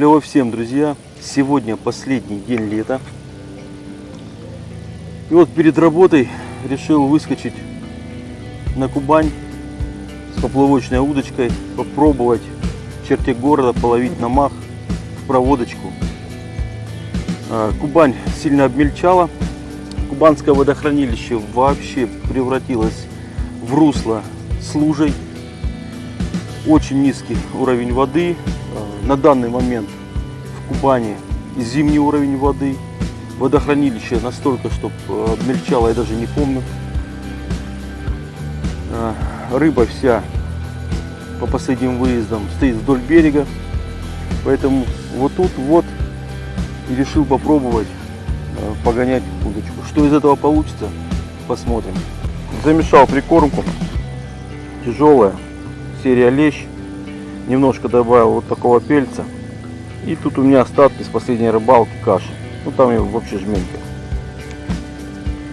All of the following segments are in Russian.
Клево всем, друзья! Сегодня последний день лета. И вот перед работой решил выскочить на Кубань с поплавочной удочкой, попробовать в черте города половить на мах проводочку. А, Кубань сильно обмельчала. Кубанское водохранилище вообще превратилось в русло с лужей. Очень низкий уровень воды. На данный момент в Кубани зимний уровень воды. Водохранилище настолько, что обмельчало, я даже не помню. А, Рыба вся по последним выездам стоит вдоль берега. Поэтому вот тут вот и решил попробовать э, погонять удочку. Что из этого получится, посмотрим. Замешал прикормку. Тяжелая. Серия лещ. Немножко добавил вот такого пельца. И тут у меня остатки с последней рыбалки каши. Ну там его вообще жменька.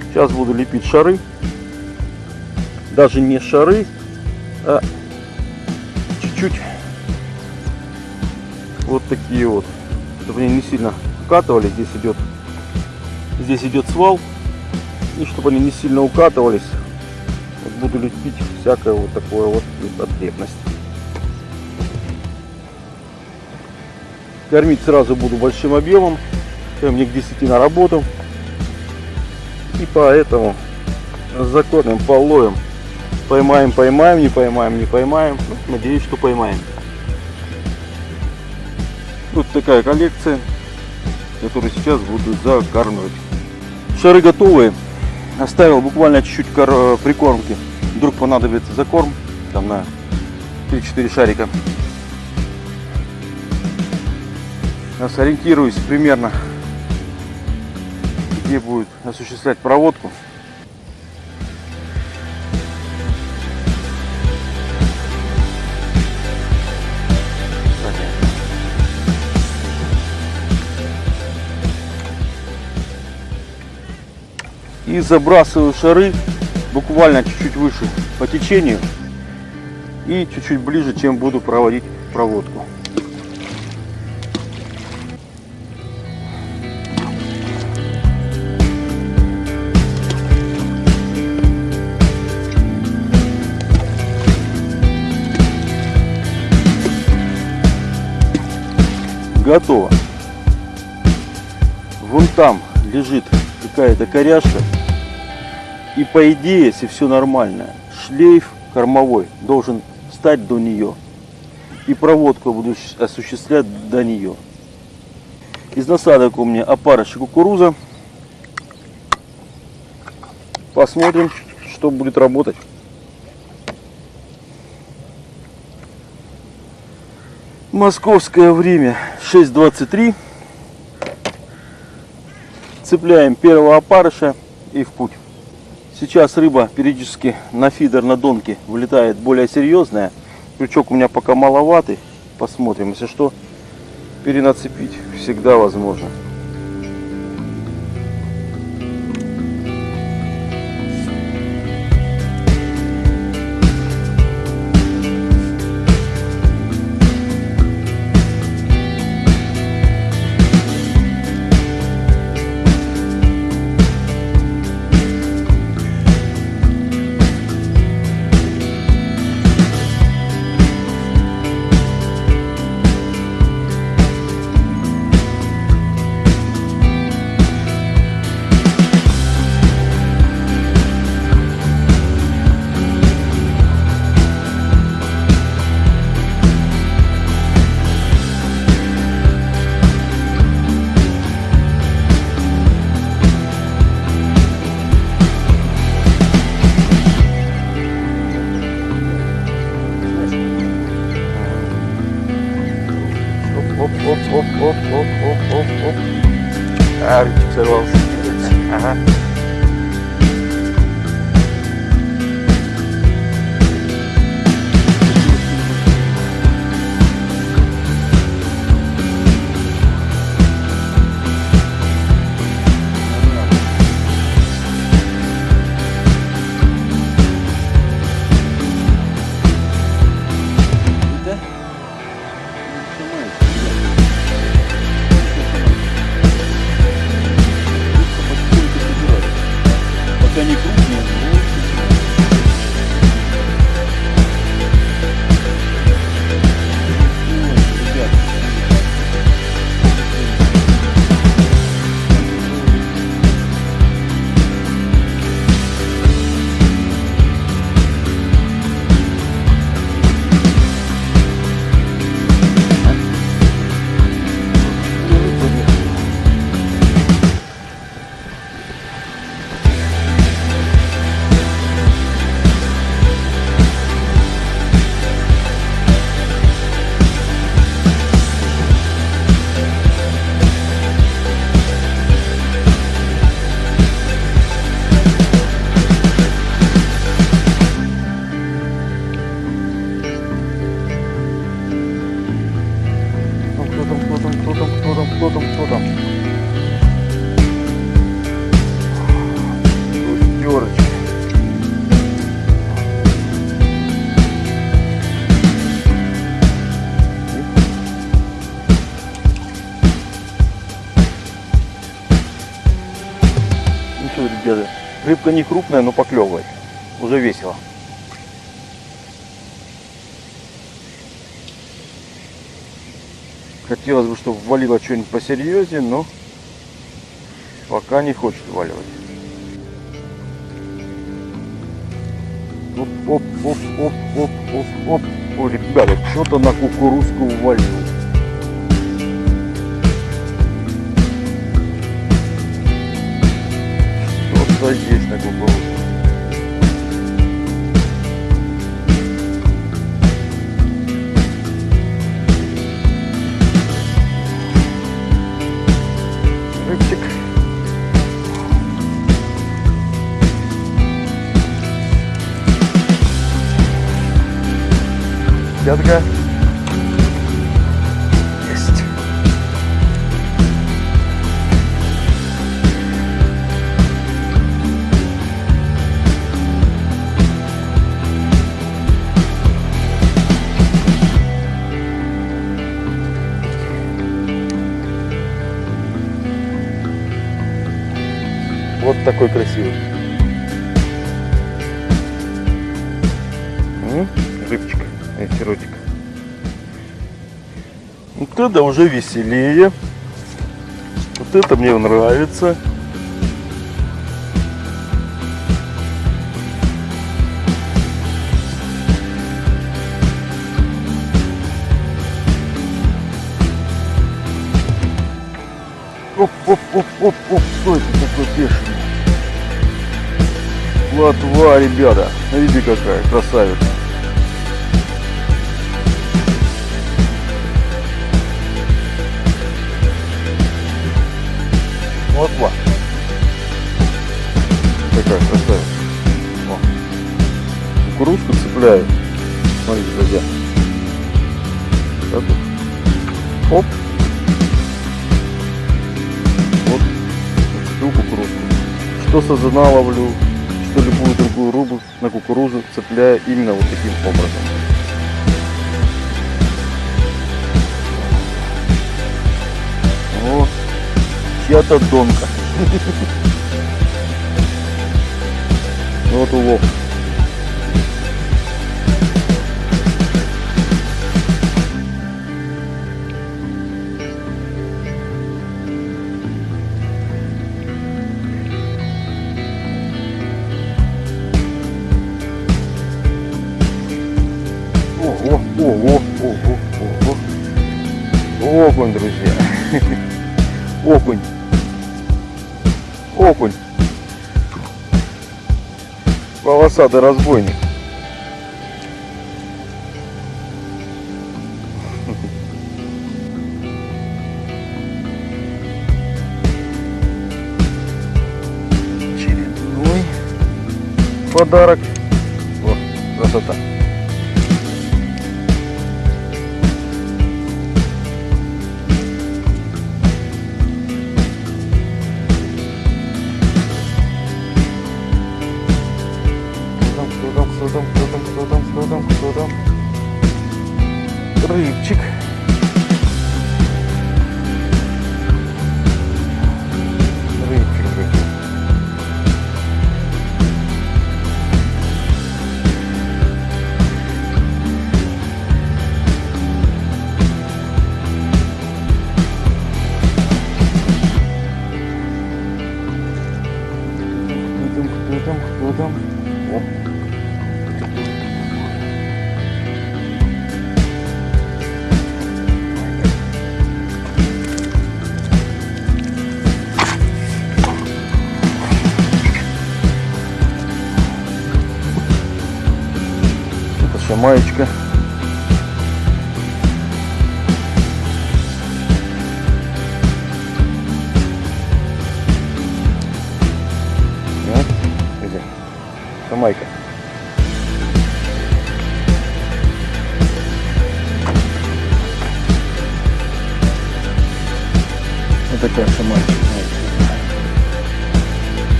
Сейчас буду лепить шары. Даже не шары, а чуть-чуть вот такие вот. Чтобы они не сильно укатывались. Здесь идет, здесь идет свал. И чтобы они не сильно укатывались, вот буду лепить всякое вот такое вот потребность. Кормить сразу буду большим объемом. Чем мне к 10 на работу. И поэтому закормим, половим. Поймаем, поймаем, не поймаем, не поймаем. Ну, надеюсь, что поймаем. Вот такая коллекция, которую сейчас буду закармливать. Шары готовые. Оставил буквально чуть-чуть прикормки. Вдруг понадобится закорм. Там на 3-4 шарика. Сейчас ориентируюсь примерно, где будет осуществлять проводку. и забрасываю шары буквально чуть-чуть выше по течению и чуть-чуть ближе, чем буду проводить проводку. Готово. Вон там лежит какая-то коряшка. И по идее, если все нормально, шлейф кормовой должен встать до нее. И проводку буду осуществлять до нее. Из насадок у меня опарыш кукуруза. Посмотрим, что будет работать. Московское время 6.23. Цепляем первого опарыша и в путь. Сейчас рыба периодически на фидер на донке вылетает более серьезная. Крючок у меня пока маловатый. Посмотрим. Если что, перенацепить всегда возможно. Оп. А, рыбчик сорвался. Ага. Да? Не нажимается, ребят. Там, кто там, кто там, кто там, кто там? Шестерочка. Ну что, ребята, рыбка не крупная, но поклевывает. Уже весело. Хотелось бы, чтобы ввалило что-нибудь посерьезнее, но пока не хочет вваливать. Оп, оп, оп, оп, оп, оп, оп. О, ребята, что-то на кукурузку ввалил. Что-то есть на кукурузку. Пятка. Вот такой красивый. Эфиротик. Вот это уже веселее. Вот это мне нравится. Оп, оп, оп, оп, оп, что это такое бешеный? Плотва, ребята. Видите какая красавица. Что сазана ловлю, что любую другую рыбу на кукурузу цепляю именно вот таким образом. О, чья-то донка. Вот улов. Окунь, друзья. Окунь. Окунь. Полосатый разбойник. Очередной подарок. О, красота. Это шамаечка. Вот, где? Шамайка. Ну такая шаманчик,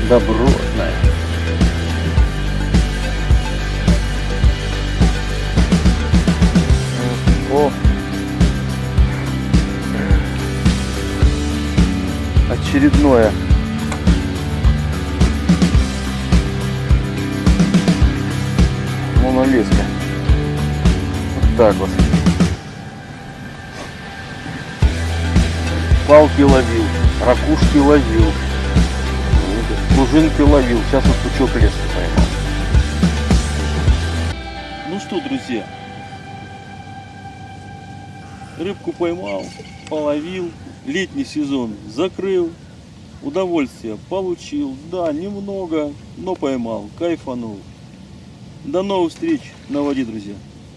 Добротная. О! Очередное. Монолеска. Вот так вот. Палки ловил, ракушки ловил, пружинки ловил. Сейчас вот пучок леска поймал. Ну что, друзья, рыбку поймал, половил, летний сезон закрыл, удовольствие получил, да, немного, но поймал, кайфанул. До новых встреч на воде, друзья.